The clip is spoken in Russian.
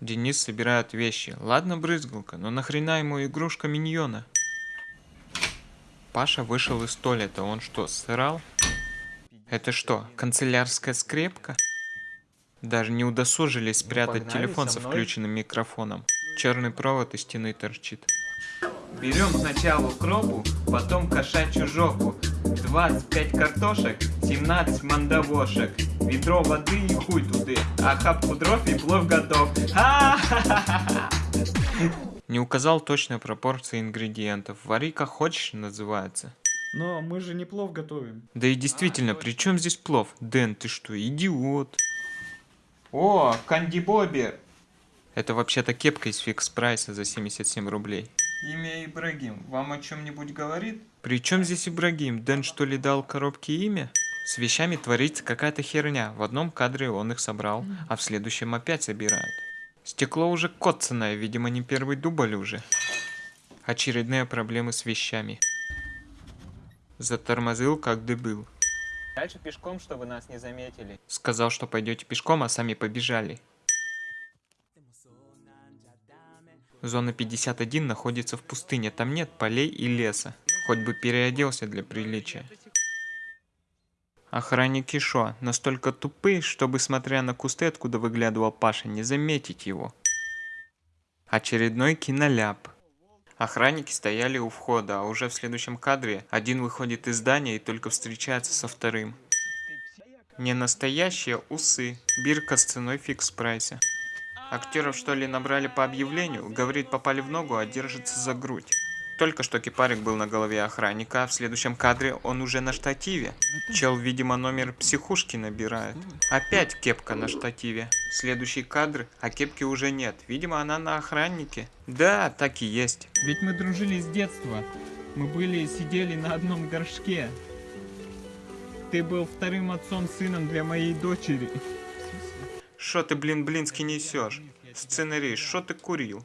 Денис собирает вещи. Ладно, брызгалка, но нахрена ему игрушка миньона? Паша вышел из туалета. Он что, сырал? Это что, канцелярская скрепка? Даже не удосужились спрятать погнали телефон со со включенным микрофоном. Черный провод из стены торчит. Берем сначала укропу, потом кошачью жопу. 25 картошек, 17 мандавошек. Ведро воды и хуй туды. А хапку дров и плов готов. Не указал точной пропорции ингредиентов. Вари как хочешь называется. Но мы же не плов готовим. Да и действительно, при чем здесь плов? Дэн, ты что, идиот? О, Канди Бобби! Это вообще-то кепка из фикс прайса за 77 рублей. Имя Ибрагим вам о чем-нибудь говорит? При чем здесь Ибрагим? Дэн что ли дал коробке имя? С вещами творится какая-то херня. В одном кадре он их собрал, а в следующем опять собирает. Стекло уже коцанное, видимо не первый дубль уже. Очередные проблемы с вещами. Затормозил как дебил. Дальше пешком, чтобы нас не заметили. Сказал, что пойдете пешком, а сами побежали. Зона 51 находится в пустыне, там нет полей и леса. Хоть бы переоделся для приличия. Охранники шо, настолько тупые, чтобы, смотря на кусты, откуда выглядывал Паша, не заметить его. Очередной киноляп. Охранники стояли у входа, а уже в следующем кадре один выходит из здания и только встречается со вторым. Не настоящие усы. Бирка с ценой фикс прайса. Актеров что ли набрали по объявлению? Говорит, попали в ногу, а держится за грудь. Только что кипарик был на голове охранника, а в следующем кадре он уже на штативе. Чел, видимо, номер психушки набирает. Опять кепка на штативе. Следующий кадр, а кепки уже нет. Видимо, она на охраннике. Да, так и есть. Ведь мы дружили с детства. Мы были сидели на одном горшке. Ты был вторым отцом сыном для моей дочери. Шо ты, блин, блински несешь? Сценарист, шо ты курил?